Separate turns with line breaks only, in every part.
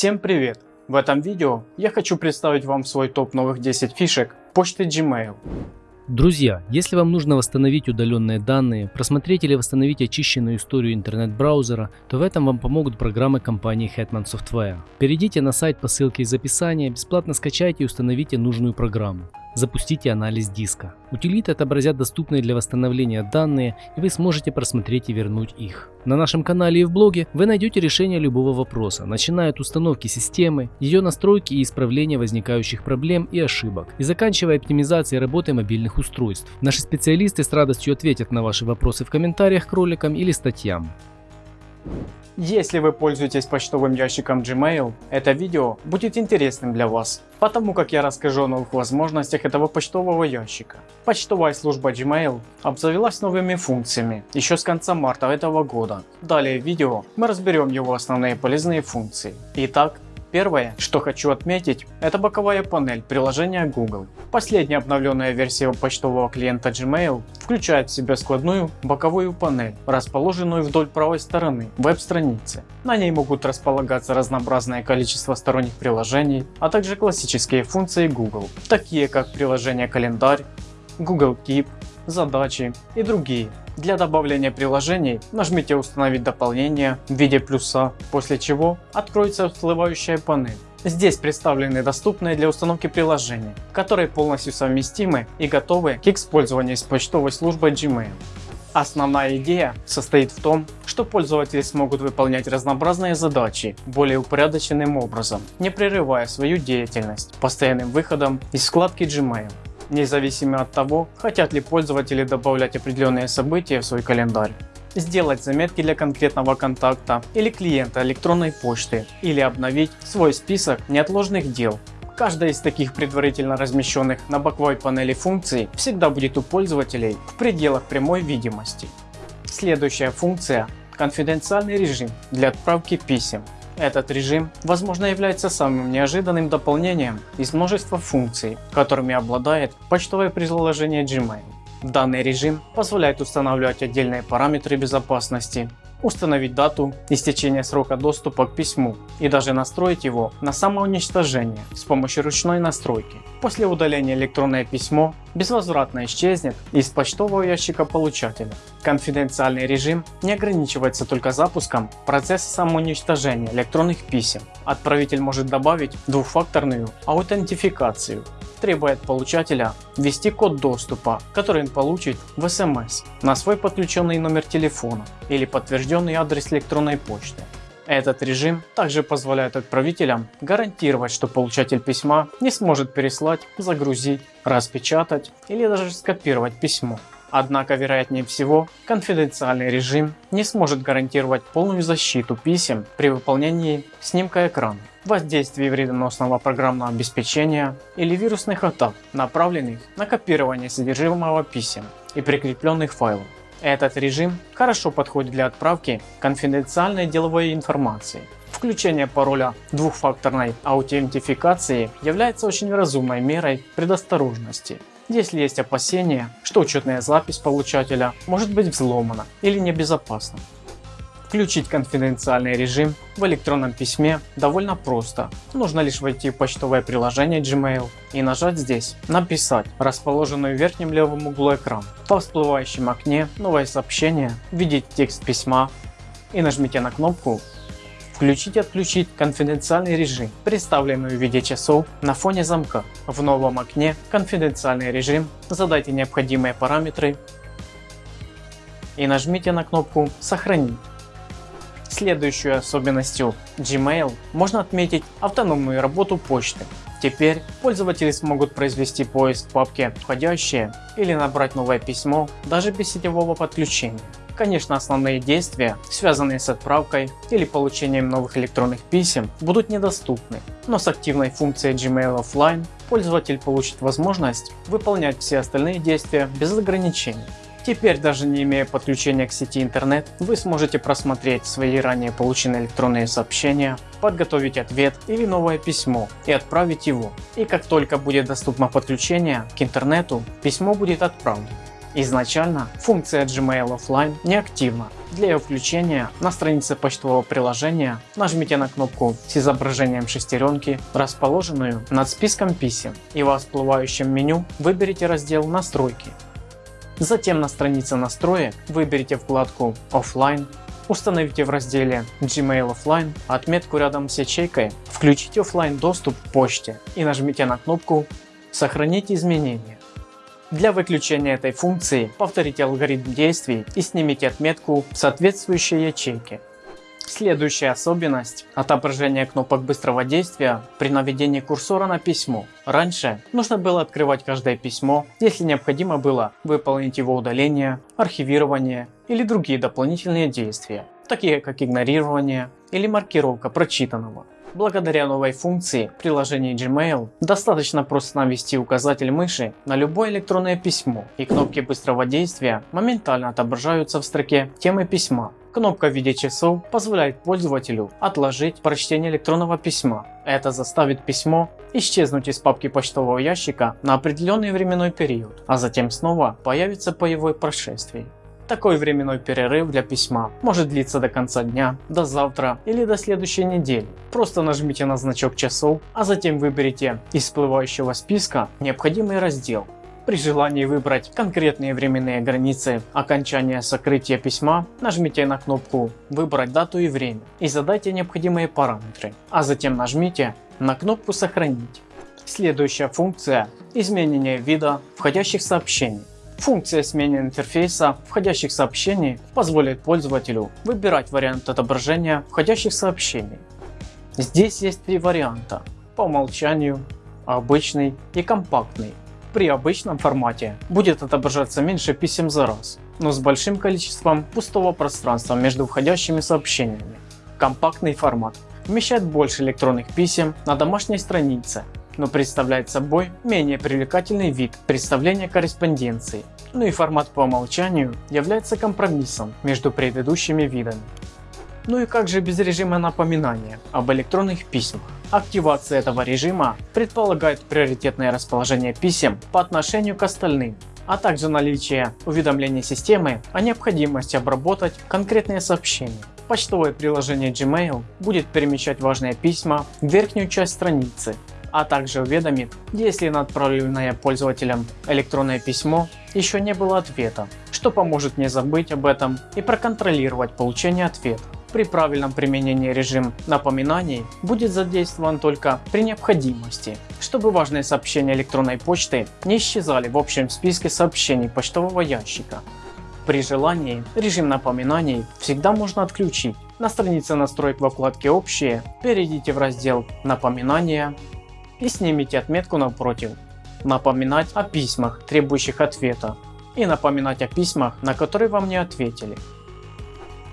Всем привет! В этом видео я хочу представить вам свой топ новых 10 фишек почты Gmail.
Друзья, если вам нужно восстановить удаленные данные, просмотреть или восстановить очищенную историю интернет-браузера, то в этом вам помогут программы компании Hetman Software. Перейдите на сайт по ссылке из описания, бесплатно скачайте и установите нужную программу. Запустите анализ диска. Утилиты отобразят доступные для восстановления данные и вы сможете просмотреть и вернуть их. На нашем канале и в блоге вы найдете решение любого вопроса, начиная от установки системы, ее настройки и исправления возникающих проблем и ошибок, и заканчивая оптимизацией работы мобильных устройств. Наши специалисты с радостью ответят на ваши вопросы в комментариях к роликам или статьям.
Если вы пользуетесь почтовым ящиком Gmail, это видео будет интересным для вас, потому как я расскажу о новых возможностях этого почтового ящика. Почтовая служба Gmail обзавелась новыми функциями еще с конца марта этого года. Далее в видео мы разберем его основные полезные функции. Итак, Первое, что хочу отметить, это боковая панель приложения Google. Последняя обновленная версия почтового клиента Gmail включает в себя складную боковую панель, расположенную вдоль правой стороны веб-страницы. На ней могут располагаться разнообразное количество сторонних приложений, а также классические функции Google, такие как приложение календарь, Google Keep, задачи и другие. Для добавления приложений нажмите установить дополнение в виде плюса, после чего откроется всплывающая панель. Здесь представлены доступные для установки приложения, которые полностью совместимы и готовы к использованию с почтовой службой Gmail. Основная идея состоит в том, что пользователи смогут выполнять разнообразные задачи более упорядоченным образом, не прерывая свою деятельность постоянным выходом из вкладки Gmail независимо от того, хотят ли пользователи добавлять определенные события в свой календарь сделать заметки для конкретного контакта или клиента электронной почты или обновить свой список неотложных дел. Каждая из таких предварительно размещенных на боковой панели функций всегда будет у пользователей в пределах прямой видимости. Следующая функция – конфиденциальный режим для отправки писем. Этот режим, возможно, является самым неожиданным дополнением из множества функций, которыми обладает почтовое приложение Gmail. Данный режим позволяет устанавливать отдельные параметры безопасности, установить дату истечения срока доступа к письму и даже настроить его на самоуничтожение с помощью ручной настройки. После удаления электронное письмо безвозвратно исчезнет из почтового ящика получателя. Конфиденциальный режим не ограничивается только запуском процесса самоуничтожения электронных писем. Отправитель может добавить двухфакторную аутентификацию требуя от получателя ввести код доступа, который он получит в SMS на свой подключенный номер телефона или подтвержденный адрес электронной почты. Этот режим также позволяет отправителям гарантировать, что получатель письма не сможет переслать, загрузить, распечатать или даже скопировать письмо. Однако, вероятнее всего, конфиденциальный режим не сможет гарантировать полную защиту писем при выполнении снимка экрана, воздействии вредоносного программного обеспечения или вирусных атак, направленных на копирование содержимого писем и прикрепленных файлов. Этот режим хорошо подходит для отправки конфиденциальной деловой информации. Включение пароля двухфакторной аутентификации является очень разумной мерой предосторожности если есть опасения, что учетная запись получателя может быть взломана или небезопасна. Включить конфиденциальный режим в электронном письме довольно просто. Нужно лишь войти в почтовое приложение Gmail и нажать здесь «Написать», расположенную в верхнем левом углу экрана. Во всплывающем окне новое сообщение, введите текст письма и нажмите на кнопку Включить отключить конфиденциальный режим, представленный в виде часов на фоне замка. В новом окне «Конфиденциальный режим» задайте необходимые параметры и нажмите на кнопку «Сохранить». Следующей особенностью Gmail можно отметить автономную работу почты. Теперь пользователи смогут произвести поиск в папке «Входящие» или набрать новое письмо даже без сетевого подключения. Конечно, основные действия, связанные с отправкой или получением новых электронных писем, будут недоступны, но с активной функцией Gmail Offline пользователь получит возможность выполнять все остальные действия без ограничений. Теперь даже не имея подключения к сети интернет, вы сможете просмотреть свои ранее полученные электронные сообщения, подготовить ответ или новое письмо и отправить его. И как только будет доступно подключение к интернету, письмо будет отправлено. Изначально функция Gmail Offline не активна. Для ее включения на странице почтового приложения нажмите на кнопку с изображением шестеренки, расположенную над списком писем и в всплывающем меню выберите раздел «Настройки». Затем на странице настроек выберите вкладку Offline, установите в разделе Gmail Offline отметку рядом с ячейкой, включите офлайн доступ к почте и нажмите на кнопку «Сохранить изменения». Для выключения этой функции повторите алгоритм действий и снимите отметку в соответствующей ячейке. Следующая особенность – отображение кнопок быстрого действия при наведении курсора на письмо. Раньше нужно было открывать каждое письмо, если необходимо было выполнить его удаление, архивирование или другие дополнительные действия, такие как игнорирование или маркировка прочитанного. Благодаря новой функции в приложении Gmail достаточно просто навести указатель мыши на любое электронное письмо и кнопки быстрого действия моментально отображаются в строке темы письма. Кнопка в виде часов позволяет пользователю отложить прочтение электронного письма. Это заставит письмо исчезнуть из папки почтового ящика на определенный временной период, а затем снова появится по его прошествии. Такой временной перерыв для письма может длиться до конца дня, до завтра или до следующей недели. Просто нажмите на значок часов, а затем выберите из всплывающего списка необходимый раздел. При желании выбрать конкретные временные границы окончания сокрытия письма, нажмите на кнопку «Выбрать дату и время» и задайте необходимые параметры, а затем нажмите на кнопку «Сохранить». Следующая функция – изменение вида входящих сообщений. Функция смены интерфейса входящих сообщений позволит пользователю выбирать вариант отображения входящих сообщений. Здесь есть три варианта по умолчанию, обычный и компактный. При обычном формате будет отображаться меньше писем за раз, но с большим количеством пустого пространства между входящими сообщениями. Компактный формат вмещает больше электронных писем на домашней странице но представляет собой менее привлекательный вид представления корреспонденции. Ну и формат по умолчанию является компромиссом между предыдущими видами. Ну и как же без режима напоминания об электронных письмах? Активация этого режима предполагает приоритетное расположение писем по отношению к остальным, а также наличие уведомления системы о необходимости обработать конкретные сообщения. Почтовое приложение Gmail будет перемещать важные письма в верхнюю часть страницы, а также уведомит, если на отправленное пользователем электронное письмо еще не было ответа, что поможет не забыть об этом и проконтролировать получение ответа. При правильном применении режим напоминаний будет задействован только при необходимости, чтобы важные сообщения электронной почты не исчезали в общем списке сообщений почтового ящика. При желании режим напоминаний всегда можно отключить. На странице настроек во вкладке «Общие» перейдите в раздел «Напоминания» и снимите отметку напротив. Напоминать о письмах, требующих ответа и напоминать о письмах, на которые вам не ответили.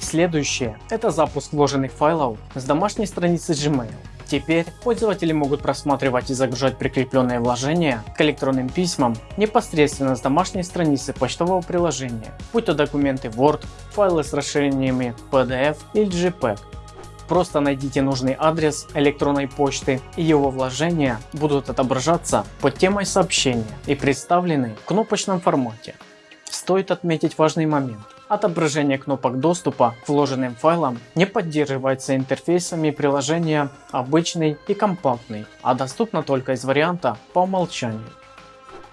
Следующее – это запуск вложенных файлов с домашней страницы Gmail. Теперь пользователи могут просматривать и загружать прикрепленные вложения к электронным письмам непосредственно с домашней страницы почтового приложения, будь то документы Word, файлы с расширениями PDF или JPEG. Просто найдите нужный адрес электронной почты и его вложения будут отображаться под темой сообщения и представлены в кнопочном формате. Стоит отметить важный момент. Отображение кнопок доступа к вложенным файлам не поддерживается интерфейсами приложения обычный и компактный, а доступно только из варианта по умолчанию.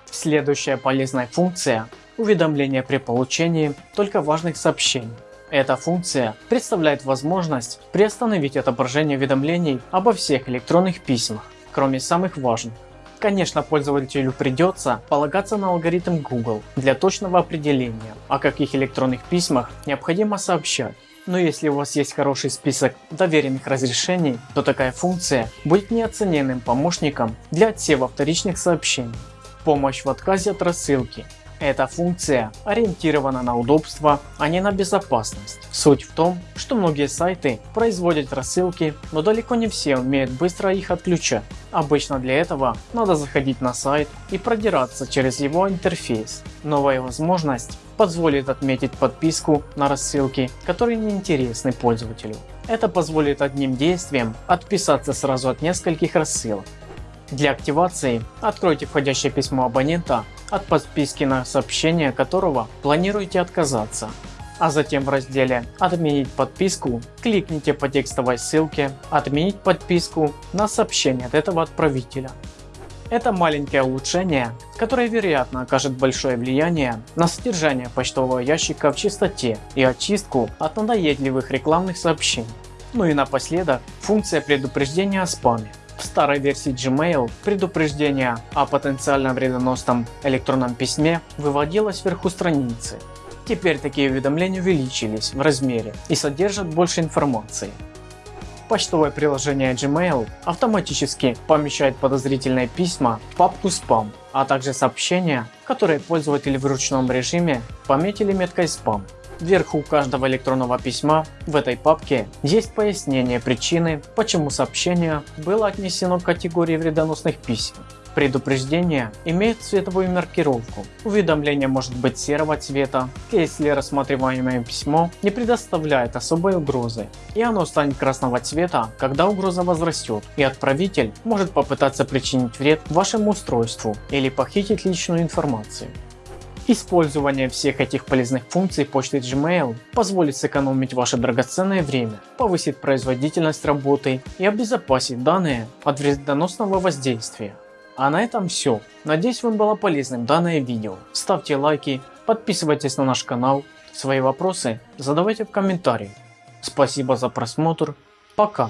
Следующая полезная функция – уведомления при получении только важных сообщений. Эта функция представляет возможность приостановить отображение уведомлений обо всех электронных письмах, кроме самых важных. Конечно, пользователю придется полагаться на алгоритм Google для точного определения, о каких электронных письмах необходимо сообщать. Но если у вас есть хороший список доверенных разрешений, то такая функция будет неоцененным помощником для отсева вторичных сообщений. Помощь в отказе от рассылки эта функция ориентирована на удобство, а не на безопасность. Суть в том, что многие сайты производят рассылки, но далеко не все умеют быстро их отключать. Обычно для этого надо заходить на сайт и продираться через его интерфейс. Новая возможность позволит отметить подписку на рассылки, которые не интересны пользователю. Это позволит одним действием отписаться сразу от нескольких рассылок. Для активации откройте входящее письмо абонента от подписки на сообщение которого планируете отказаться. А затем в разделе «Отменить подписку» кликните по текстовой ссылке «Отменить подписку» на сообщение от этого отправителя. Это маленькое улучшение, которое вероятно окажет большое влияние на содержание почтового ящика в чистоте и очистку от надоедливых рекламных сообщений. Ну и напоследок функция предупреждения о спаме. В старой версии Gmail предупреждение о потенциально вредоносном электронном письме выводилось вверху страницы. Теперь такие уведомления увеличились в размере и содержат больше информации. Почтовое приложение Gmail автоматически помещает подозрительные письма в папку спам, а также сообщения, которые пользователи в ручном режиме пометили меткой спам. Вверху каждого электронного письма в этой папке есть пояснение причины, почему сообщение было отнесено к категории вредоносных писем. Предупреждение имеет цветовую маркировку. Уведомление может быть серого цвета, если рассматриваемое письмо не предоставляет особой угрозы, и оно станет красного цвета, когда угроза возрастет, и отправитель может попытаться причинить вред вашему устройству или похитить личную информацию. Использование всех этих полезных функций почты Gmail позволит сэкономить ваше драгоценное время, повысит производительность работы и обезопасит данные от вредоносного воздействия. А на этом все. Надеюсь вам было полезным данное видео. Ставьте лайки, подписывайтесь на наш канал. Свои вопросы задавайте в комментариях. Спасибо за просмотр. Пока.